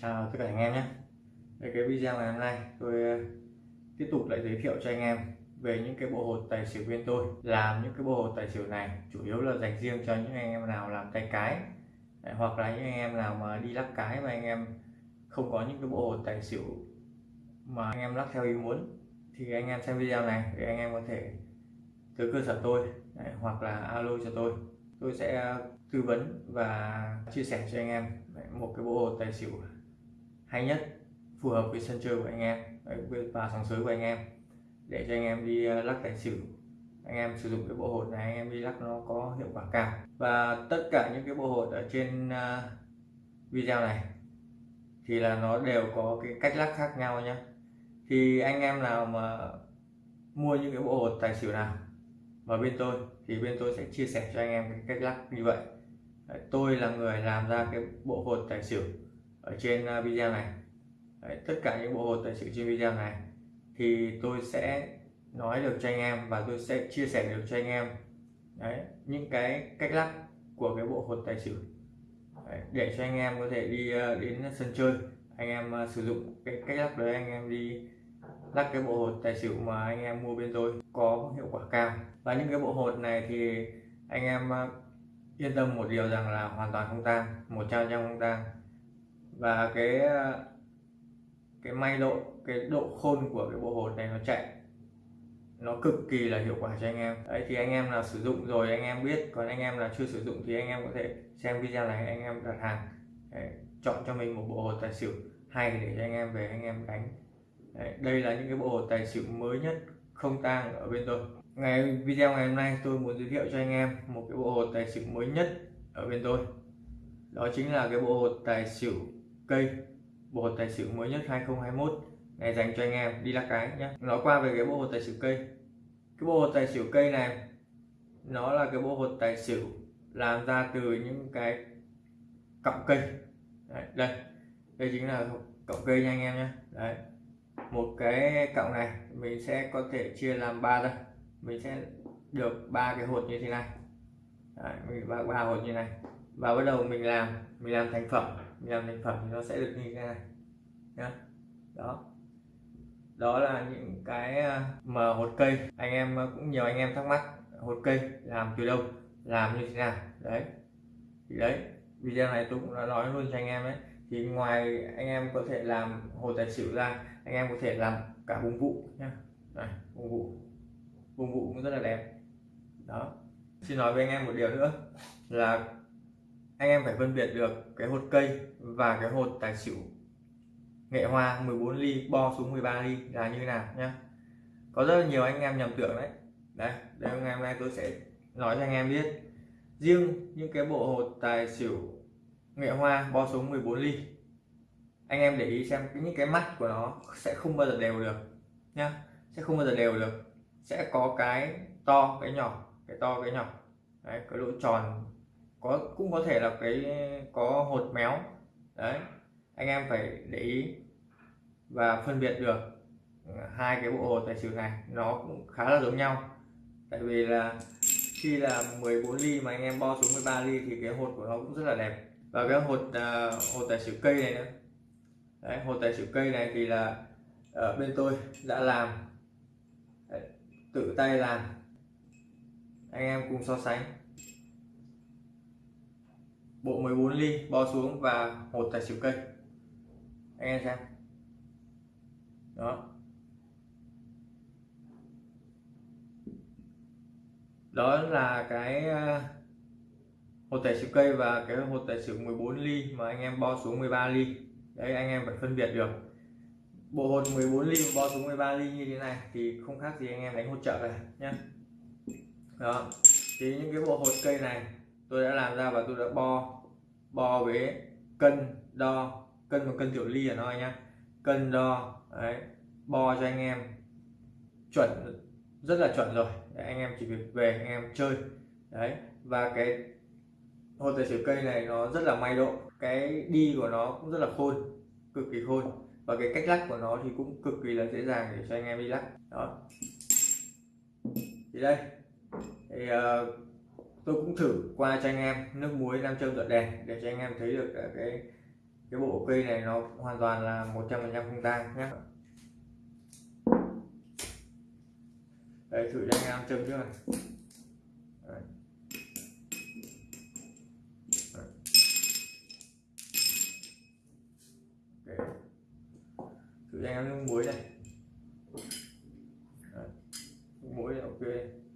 chào tất cả anh em nhé. Về cái video ngày hôm nay tôi ờ, tiếp tục lại giới thiệu cho anh em về những cái bộ hột tài xỉu bên tôi. Làm những cái bộ hột tài xỉu này chủ yếu là dành riêng cho những anh em nào làm tay cái Đấy, hoặc là những anh em nào mà đi lắc cái mà anh em không có những cái bộ hột tài xỉu mà anh em lắc theo ý muốn thì anh em xem video này để anh em có thể tới cơ sở tôi Đấy, hoặc là alo cho tôi. Tôi sẽ ờ, tư vấn và chia sẻ cho anh em một cái bộ hột tài xỉu hay nhất, phù hợp với sân chơi của anh em và sòng sới của anh em, để cho anh em đi ờ, lắc tài xỉu. Anh em sử dụng cái bộ hột này, anh em đi lắc nó có hiệu quả cao. Và tất cả những cái bộ hột ở trên ờ, video này thì là nó đều có cái cách lắc khác nhau nhé thì anh em nào mà mua những cái bộ hột tài xỉu nào mà bên tôi thì bên tôi sẽ chia sẻ cho anh em cái cách lắc như vậy. Tôi là người làm ra cái bộ hột tài xỉu ở trên à, video này. Đấy, tất cả những bộ hột tài xỉu trên video này. Thì tôi sẽ nói được cho anh em và tôi sẽ chia sẻ được cho anh em. Đấy, những cái cách lắc của cái bộ hột tài xỉu. Đấy, để cho anh em có thể đi à, đến sân chơi. Anh em à, sử dụng cái cách lắc đấy anh em đi lắc cái bộ hột tài xỉu mà anh em mua bên tôi có hiệu quả cao. Và những cái bộ hột này thì anh em yên tâm một điều rằng là hoàn toàn không tang một trăm trăm không tang và cái ờ, cái may độ cái độ khôn của cái bộ hột này nó chạy. Nó cực kỳ là hiệu quả cho anh em. Đấy thì anh em nào sử dụng rồi anh em biết còn anh em nào chưa sử dụng thì anh em có thể xem video này anh em đặt hàng đấy, chọn cho mình một bộ hột tài xỉu hay để cho anh em về anh em đánh. Đấy, đây là những cái bộ hột tài xỉu mới nhất không tang ở bên tôi. Ngày video ngày hôm nay tôi muốn giới thiệu cho anh em một cái bộ hột tài xỉu mới nhất ở bên tôi. Đó chính là cái bộ hột tài xỉu cây bộ hột tài xỉu mới nhất 2021 này dành cho anh em đi lắc cái nhé nói qua về cái bộ hột tài xỉu cây. Cái bộ hột tài xỉu cây này nó là cái bộ hột tài xỉu làm ra từ những cái cọng cây. Đấy, đây. Đây chính là cọng cây nha anh em nhé đấy. Một cái cọng này mình sẽ có thể chia làm ba ra mình sẽ được ba cái hột như thế này. Đấy, mình ba, ba hột như này. Và bắt đầu mình làm mình làm thành phẩm làm thành phẩm thì nó sẽ được như thế này. Nhá. Đó. Đó là những cái à, mà hột cây. Anh em à, cũng nhiều anh em thắc mắc, hột cây làm từ đâu, làm như thế nào? Đấy. Thì đấy, video này tôi cũng đã nói luôn cho anh em đấy thì ngoài anh em có thể làm hột tài xỉu ra, anh em có thể làm cả vùng vụ nhá. Này, vùng vụ. Vùng vụ cũng rất là đẹp. Đó. Xin nói với anh em một điều nữa, là anh em phải phân biệt được cái hột cây và cái hột tài xỉu. Nghệ hoa 14 ly, bo xuống 13 ly, là như thế nào nhá. Có rất là nhiều anh em nhầm tưởng đấy. Đây đây ngày hôm nay tôi sẽ nói cho anh em biết. Riêng những cái bộ hột tài xỉu nghệ hoa bo xuống 14 ly, anh em để ý xem những cái mắt của nó sẽ không bao giờ đều được nhá. Sẽ không bao giờ đều được. Sẽ có cái to, cái nhỏ, cái to, cái nhỏ. Đấy, cái lỗ tròn có cũng có thể là cái có hột méo. Đấy anh em phải để ý và phân biệt được ừ, hai cái bộ hồ tài xỉu này nó cũng khá là giống nhau. Tại vì là khi là 14 ly mà anh em bo xuống 13 ly thì cái hột của nó cũng rất là đẹp. Và cái hột uh, hột tài xỉu cây này nữa. Đấy hột tài xỉu cây này thì là ở bên tôi đã làm. Đấy, tự tay làm. Anh em cùng so sánh bộ 14 ly bo xuống và hột tài xỉu cây. Anh em xem. Đó. Đó là cái ờ, hột tài xỉu cây và cái hột tài xỉu 14 ly mà anh em bo xuống 13 ly. Đấy, anh em phải phân biệt được. Bộ hột 14 ly bo xuống 13 ly như thế này thì không khác gì anh em đánh hột trợ này nhé đó. Thì những cái bộ hột cây này tôi đã làm ra và tôi đã bo bo với cân đo. Cân và cân tiểu ly ở nó nhá. Cân đo đấy bo cho anh em chuẩn rất là chuẩn rồi. Để anh em chỉ việc về anh em chơi. Đấy và cái hột tài xỉu cây này nó rất là may độ. Cái đi của nó cũng rất là khôn cực kỳ khôn. Và cái cách lắc của nó thì cũng cực kỳ là dễ dàng để cho anh em đi lắc. Đó. Thì đây. Thì uh, tôi cũng thử qua cho anh em nước muối, nam châm dọn đèn để cho anh em thấy được cái cái bộ cây này nó hoàn toàn là 100% không tang nhé đây, thử cho anh em châm trước này Đấy. Đấy. thử cho anh em nước muối này Đấy. nước muối này, ok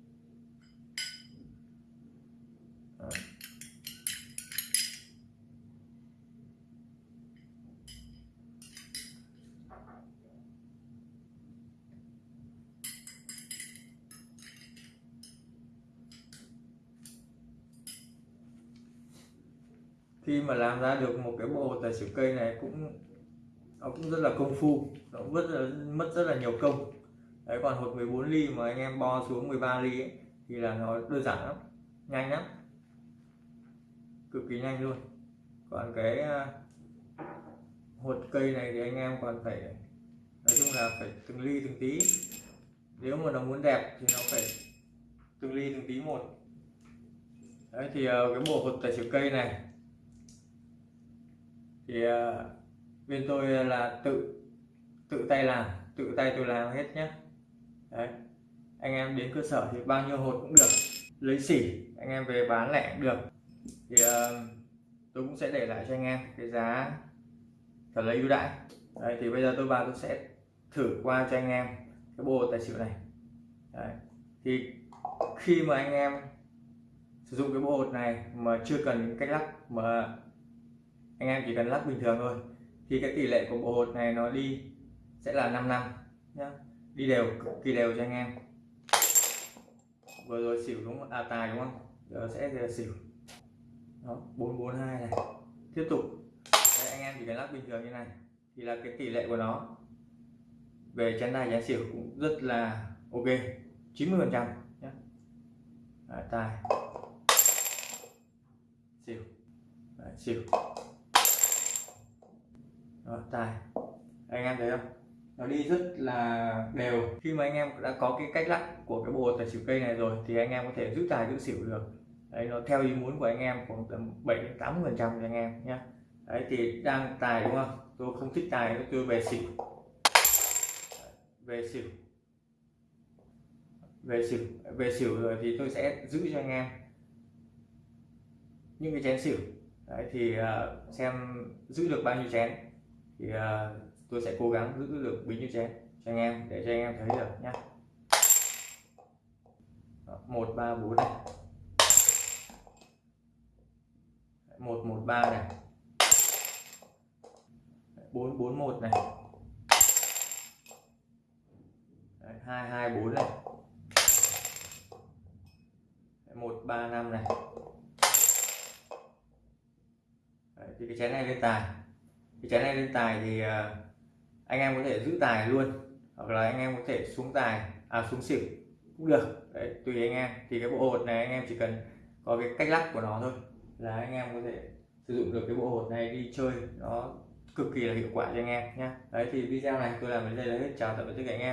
khi mà làm ra được một cái bộ tài xỉu cây này cũng nó cũng rất là công phu nó rất là mất rất là nhiều công. Đấy còn hột 14 ly mà anh em bo xuống 13 ly ấy, thì là nó đơn giản lắm nhanh lắm. Cực kỳ nhanh luôn. Còn cái à, hột cây này thì anh em còn phải nói chung là phải từng ly từng tí. Nếu mà nó muốn đẹp thì nó phải từng ly từng tí một. Đấy thì ờ, cái bộ hột tài xỉu cây này thì ờ, bên tôi ờ, là tự tự tay làm tự tay tôi làm hết nhé đấy. Anh em đến cơ sở thì bao nhiêu hột cũng được lấy xỉ anh em về bán lẻ cũng được. Thì uh, tôi cũng sẽ để lại cho anh em cái giá thật là ưu đãi. Đấy, thì bây giờ tôi vào tôi sẽ thử qua cho anh em cái bộ tài xỉu này. Đấy. thì khi mà anh em sử dụng cái bộ hột này mà chưa cần cách lắc mà anh em chỉ cần lắc bình thường thôi. Thì cái tỷ lệ của bộ hột này nó đi sẽ là 5 năm nhá. Đi đều cực kỳ đều cho anh em. Vừa rồi xỉu đúng không? À tài đúng không? Giờ sẽ giờ xỉu. Đó 442 này. Tiếp tục. Đây, anh em chỉ cần lắc bình thường như này thì là cái tỷ lệ của nó về chén tài chén xỉu cũng rất là ok. 90 phần trăm nhé tài. Xỉu. Đấy, xỉu đó, tài. Anh em thấy không? Nó đi rất là đều. Khi mà anh em đã có cái cách lắc của cái bộ tài xỉu cây này rồi thì anh em có thể giữ tài giữ xỉu được. Đấy nó theo ý muốn của anh em khoảng tầm bảy đến 80 phần trăm cho anh em nhé đấy thì đang tài đúng không? Tôi không thích tài tôi về xỉu. Về xỉu. Về xỉu về xỉu rồi thì tôi sẽ giữ cho anh em những cái chén xỉu. Đấy thì uh, xem giữ được bao nhiêu chén thì uh, tôi sẽ cố gắng giữ được bấy nhiêu chén cho anh em để cho anh em thấy được nhá. Một ba bốn này. Một một ba này. Bốn bốn một này. Hai hai bốn này. Một ba năm này. Đấy, thì cái chén này lên tài thì chén này lên tài thì ờ, anh em có thể giữ tài luôn hoặc là anh em có thể xuống tài à xuống xỉu cũng được. Đấy, tùy anh em. Thì cái bộ hột này anh em chỉ cần có cái cách lắc của nó thôi là anh em có thể sử dụng được cái bộ hột này đi chơi. Nó cực kỳ là hiệu quả cho anh em nhé đấy thì video này tôi làm đến đây là hết. Chào tạm biệt tất cả anh em.